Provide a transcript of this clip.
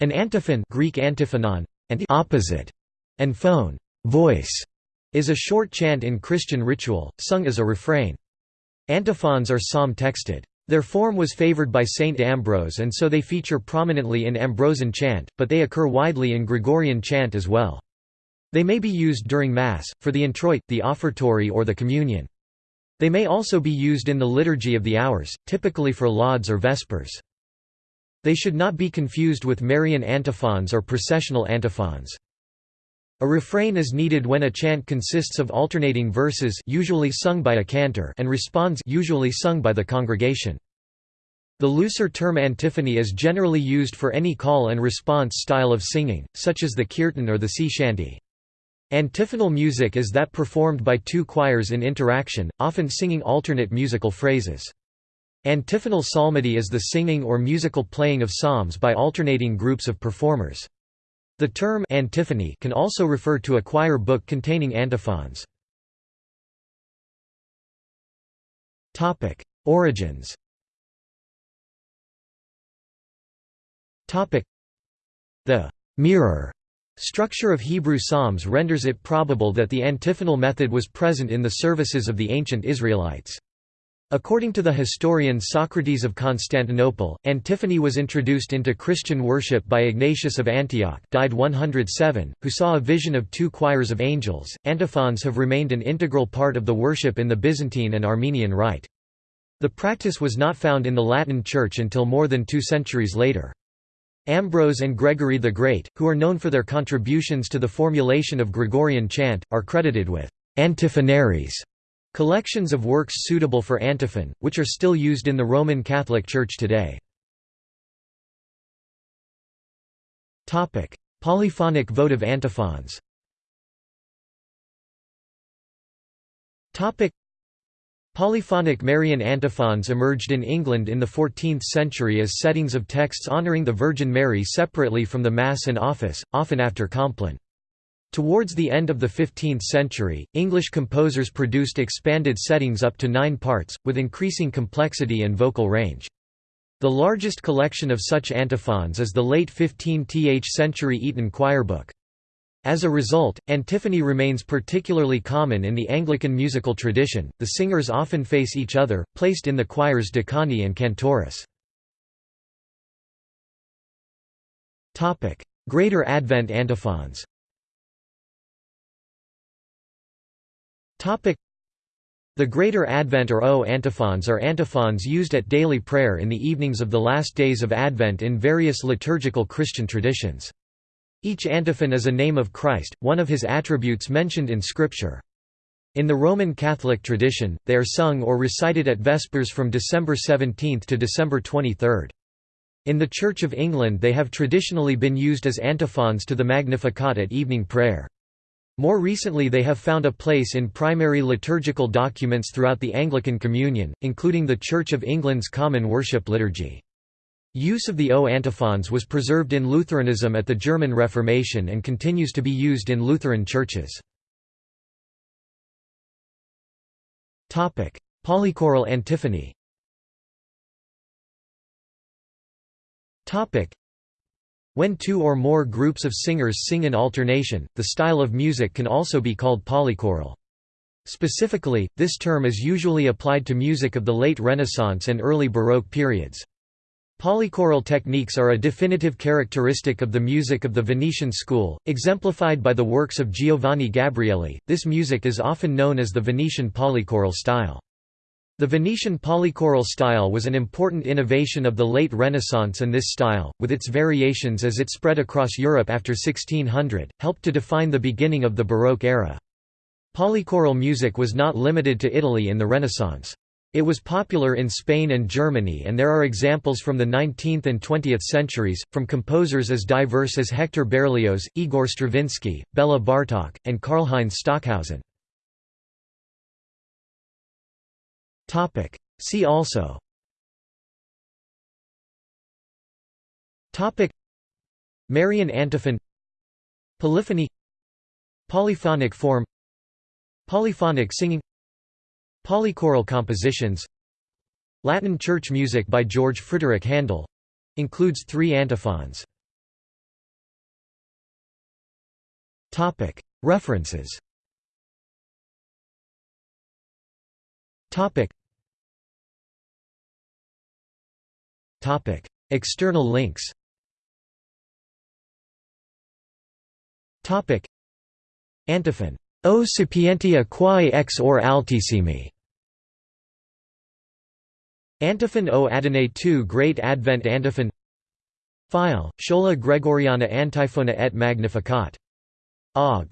An antiphon Greek antiphonon, and opposite, and phone voice, is a short chant in Christian ritual, sung as a refrain. Antiphons are psalm-texted. Their form was favored by Saint Ambrose and so they feature prominently in Ambrosian chant, but they occur widely in Gregorian chant as well. They may be used during Mass, for the introit, the offertory or the communion. They may also be used in the Liturgy of the Hours, typically for lauds or vespers. They should not be confused with Marian antiphons or processional antiphons. A refrain is needed when a chant consists of alternating verses usually sung by a cantor and responds usually sung by the congregation. The looser term antiphony is generally used for any call and response style of singing, such as the kirtan or the sea shanty. Antiphonal music is that performed by two choirs in interaction, often singing alternate musical phrases. Antiphonal psalmody is the singing or musical playing of psalms by alternating groups of performers. The term antiphony can also refer to a choir book containing antiphons. Topic: Origins. Topic: The mirror structure of Hebrew psalms renders it probable that the antiphonal method was present in the services of the ancient Israelites. According to the historian Socrates of Constantinople, antiphony was introduced into Christian worship by Ignatius of Antioch, died 107, who saw a vision of two choirs of angels. Antiphons have remained an integral part of the worship in the Byzantine and Armenian Rite. The practice was not found in the Latin Church until more than two centuries later. Ambrose and Gregory the Great, who are known for their contributions to the formulation of Gregorian chant, are credited with antiphonaries Collections of works suitable for antiphon, which are still used in the Roman Catholic Church today. Polyphonic votive antiphons Polyphonic Marian antiphons emerged in England in the 14th century as settings of texts honouring the Virgin Mary separately from the Mass and Office, often after Compline. Towards the end of the 15th century, English composers produced expanded settings up to nine parts, with increasing complexity and vocal range. The largest collection of such antiphons is the late 15th century Eton choir book. As a result, antiphony remains particularly common in the Anglican musical tradition. The singers often face each other, placed in the choir's decani and cantoris. Topic: Greater Advent antiphons. The Greater Advent or O antiphons are antiphons used at daily prayer in the evenings of the last days of Advent in various liturgical Christian traditions. Each antiphon is a name of Christ, one of his attributes mentioned in Scripture. In the Roman Catholic tradition, they are sung or recited at Vespers from December 17 to December 23. In the Church of England they have traditionally been used as antiphons to the Magnificat at evening prayer. More recently they have found a place in primary liturgical documents throughout the Anglican Communion, including the Church of England's Common Worship Liturgy. Use of the O antiphons was preserved in Lutheranism at the German Reformation and continues to be used in Lutheran churches. Polychoral antiphony when two or more groups of singers sing in alternation, the style of music can also be called polychoral. Specifically, this term is usually applied to music of the late Renaissance and early Baroque periods. Polychoral techniques are a definitive characteristic of the music of the Venetian school, exemplified by the works of Giovanni Gabrieli. This music is often known as the Venetian polychoral style. The Venetian polychoral style was an important innovation of the late Renaissance and this style, with its variations as it spread across Europe after 1600, helped to define the beginning of the Baroque era. Polychoral music was not limited to Italy in the Renaissance. It was popular in Spain and Germany and there are examples from the 19th and 20th centuries, from composers as diverse as Hector Berlioz, Igor Stravinsky, Bela Bartok, and Karlheinz Stockhausen. Topic. See also. Topic. Marian antiphon Polyphony. Polyphonic form. Polyphonic singing. Polychoral compositions. Latin church music by George Frideric Handel. Includes three antiphons. References External links Antiphon. O sapientia quae ex or altissimi. Antiphon o Adonai II Great Advent Antiphon File, Schola Gregoriana Antiphona et Magnificat. Ogg.